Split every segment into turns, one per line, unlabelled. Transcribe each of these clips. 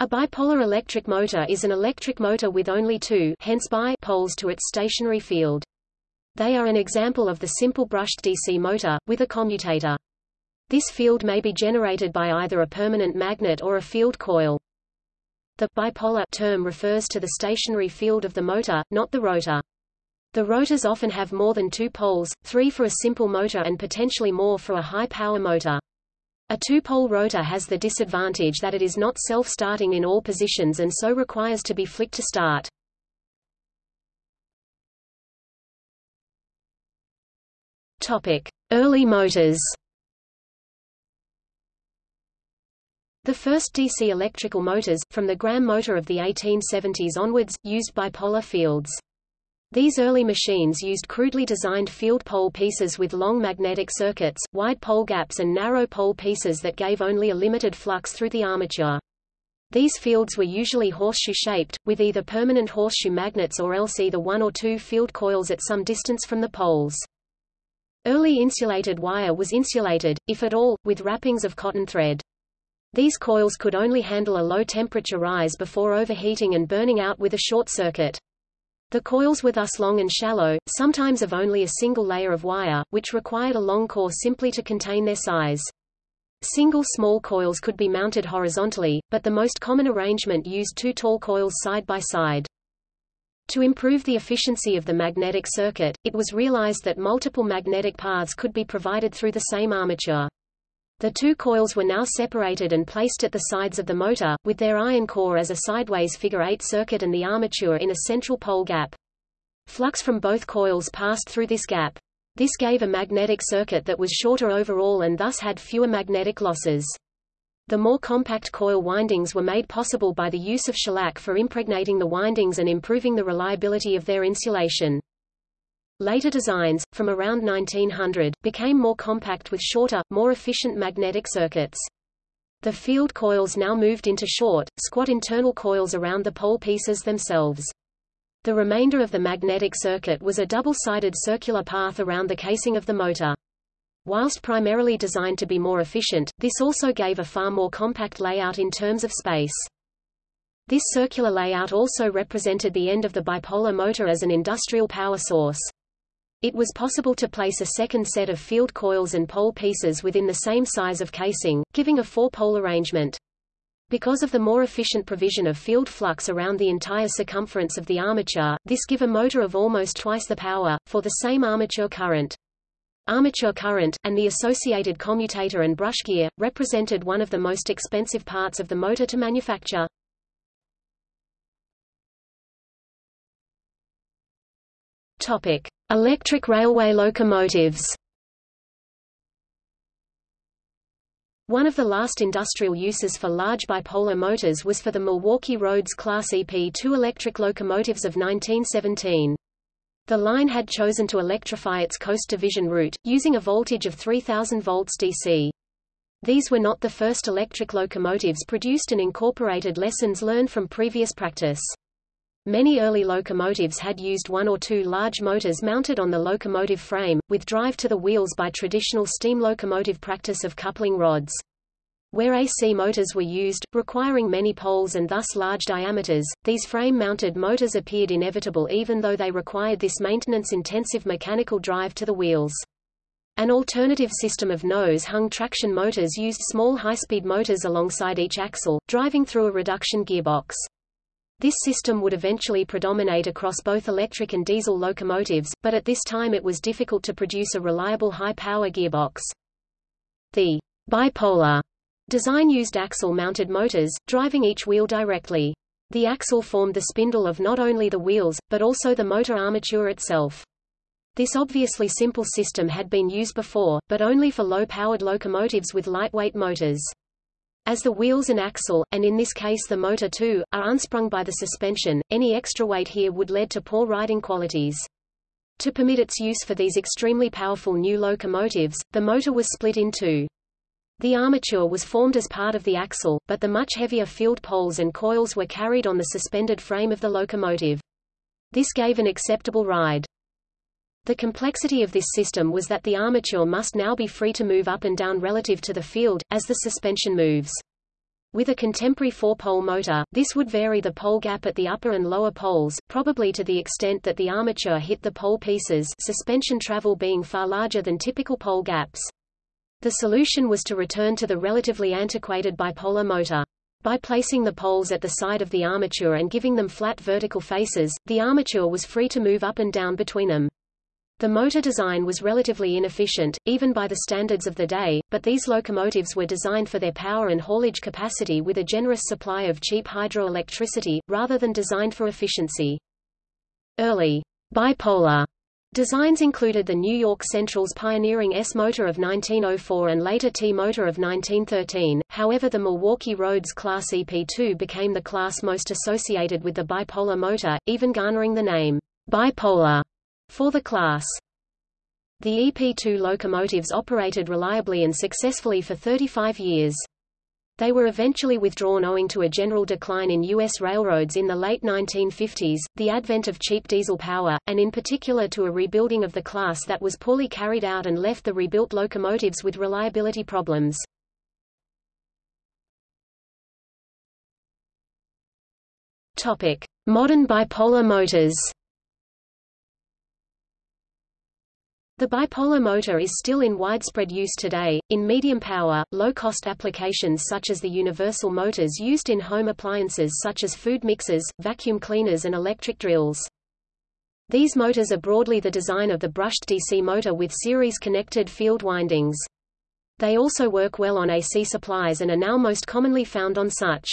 A bipolar electric motor is an electric motor with only two hence bi poles to its stationary field. They are an example of the simple brushed DC motor, with a commutator. This field may be generated by either a permanent magnet or a field coil. The bipolar term refers to the stationary field of the motor, not the rotor. The rotors often have more than two poles, three for a simple motor and potentially more for a high-power motor. A two-pole rotor has the disadvantage that it is not self-starting in all positions and so requires to be flicked to start. Early motors. The first DC electrical motors, from the Gramme motor of the 1870s onwards, used bipolar fields. These early machines used crudely designed field pole pieces with long magnetic circuits, wide pole gaps and narrow pole pieces that gave only a limited flux through the armature. These fields were usually horseshoe-shaped, with either permanent horseshoe magnets or else either one or two field coils at some distance from the poles. Early insulated wire was insulated, if at all, with wrappings of cotton thread. These coils could only handle a low temperature rise before overheating and burning out with a short circuit. The coils were thus long and shallow, sometimes of only a single layer of wire, which required a long core simply to contain their size. Single small coils could be mounted horizontally, but the most common arrangement used two tall coils side by side. To improve the efficiency of the magnetic circuit, it was realized that multiple magnetic paths could be provided through the same armature. The two coils were now separated and placed at the sides of the motor, with their iron core as a sideways figure-eight circuit and the armature in a central pole gap. Flux from both coils passed through this gap. This gave a magnetic circuit that was shorter overall and thus had fewer magnetic losses. The more compact coil windings were made possible by the use of shellac for impregnating the windings and improving the reliability of their insulation. Later designs, from around 1900, became more compact with shorter, more efficient magnetic circuits. The field coils now moved into short, squat internal coils around the pole pieces themselves. The remainder of the magnetic circuit was a double-sided circular path around the casing of the motor. Whilst primarily designed to be more efficient, this also gave a far more compact layout in terms of space. This circular layout also represented the end of the bipolar motor as an industrial power source. It was possible to place a second set of field coils and pole pieces within the same size of casing, giving a four-pole arrangement. Because of the more efficient provision of field flux around the entire circumference of the armature, this give a motor of almost twice the power, for the same armature current. Armature current, and the associated commutator and brush gear, represented one of the most expensive parts of the motor to manufacture. Topic. Electric railway locomotives One of the last industrial uses for large bipolar motors was for the Milwaukee Roads Class EP2 electric locomotives of 1917. The line had chosen to electrify its coast division route, using a voltage of 3000 volts DC. These were not the first electric locomotives produced and incorporated lessons learned from previous practice. Many early locomotives had used one or two large motors mounted on the locomotive frame, with drive to the wheels by traditional steam locomotive practice of coupling rods. Where AC motors were used, requiring many poles and thus large diameters, these frame-mounted motors appeared inevitable even though they required this maintenance-intensive mechanical drive to the wheels. An alternative system of nose-hung traction motors used small high-speed motors alongside each axle, driving through a reduction gearbox. This system would eventually predominate across both electric and diesel locomotives, but at this time it was difficult to produce a reliable high-power gearbox. The bipolar design used axle-mounted motors, driving each wheel directly. The axle formed the spindle of not only the wheels, but also the motor armature itself. This obviously simple system had been used before, but only for low-powered locomotives with lightweight motors. As the wheels and axle, and in this case the motor too, are unsprung by the suspension, any extra weight here would lead to poor riding qualities. To permit its use for these extremely powerful new locomotives, the motor was split in two. The armature was formed as part of the axle, but the much heavier field poles and coils were carried on the suspended frame of the locomotive. This gave an acceptable ride. The complexity of this system was that the armature must now be free to move up and down relative to the field, as the suspension moves. With a contemporary four-pole motor, this would vary the pole gap at the upper and lower poles, probably to the extent that the armature hit the pole pieces suspension travel being far larger than typical pole gaps. The solution was to return to the relatively antiquated bipolar motor. By placing the poles at the side of the armature and giving them flat vertical faces, the armature was free to move up and down between them. The motor design was relatively inefficient, even by the standards of the day, but these locomotives were designed for their power and haulage capacity with a generous supply of cheap hydroelectricity, rather than designed for efficiency. Early bipolar Designs included the New York Central's pioneering S motor of 1904 and later T motor of 1913, however the Milwaukee Roads Class EP2 became the class most associated with the bipolar motor, even garnering the name, bipolar, for the class. The EP2 locomotives operated reliably and successfully for 35 years. They were eventually withdrawn owing to a general decline in U.S. railroads in the late 1950s, the advent of cheap diesel power, and in particular to a rebuilding of the class that was poorly carried out and left the rebuilt locomotives with reliability problems. Modern bipolar motors The bipolar motor is still in widespread use today, in medium power, low-cost applications such as the universal motors used in home appliances such as food mixers, vacuum cleaners and electric drills. These motors are broadly the design of the brushed DC motor with series-connected field windings. They also work well on AC supplies and are now most commonly found on such.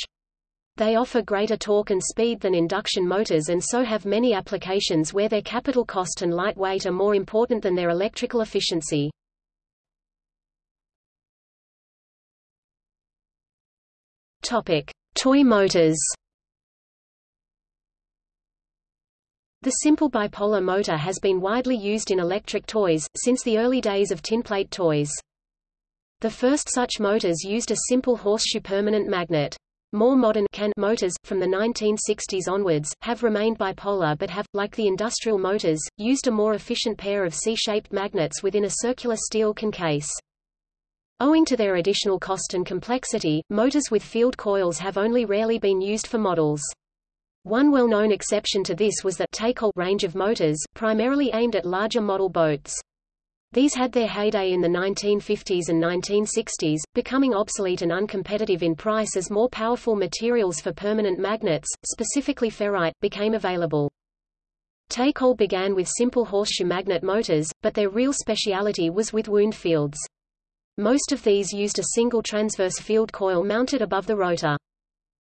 They offer greater torque and speed than induction motors and so have many applications where their capital cost and lightweight are more important than their electrical efficiency. Topic: Toy motors. The simple bipolar motor has been widely used in electric toys, since the early days of tinplate toys. The first such motors used a simple horseshoe permanent magnet. More modern can motors, from the 1960s onwards, have remained bipolar but have, like the industrial motors, used a more efficient pair of C-shaped magnets within a circular steel can case. Owing to their additional cost and complexity, motors with field coils have only rarely been used for models. One well-known exception to this was the Taycol range of motors, primarily aimed at larger model boats. These had their heyday in the 1950s and 1960s, becoming obsolete and uncompetitive in price as more powerful materials for permanent magnets, specifically ferrite, became available. Taycol began with simple horseshoe magnet motors, but their real speciality was with wound fields. Most of these used a single transverse field coil mounted above the rotor.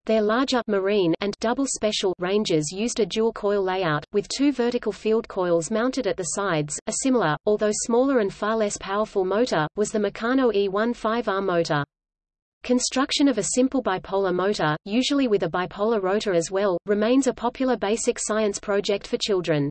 Their larger marine and double special ranges used a dual coil layout, with two vertical field coils mounted at the sides. A similar, although smaller and far less powerful motor, was the Meccano E15R motor. Construction of a simple bipolar motor, usually with a bipolar rotor as well, remains a popular basic science project for children.